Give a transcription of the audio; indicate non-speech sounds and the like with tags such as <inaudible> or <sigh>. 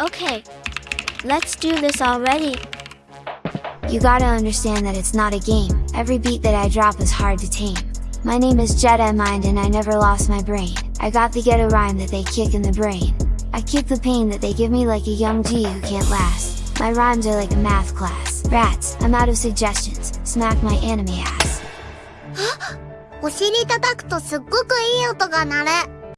Okay. Let's do this already. You gotta understand that it's not a game, every beat that I drop is hard to tame. My name is Jedi Mind and I never lost my brain, I got the ghetto rhyme that they kick in the brain. I kick the pain that they give me like a young G who can't last. My rhymes are like a math class. Rats, I'm out of suggestions, smack my anime ass. <gasps> お尻叩くとすっごくいい音が鳴る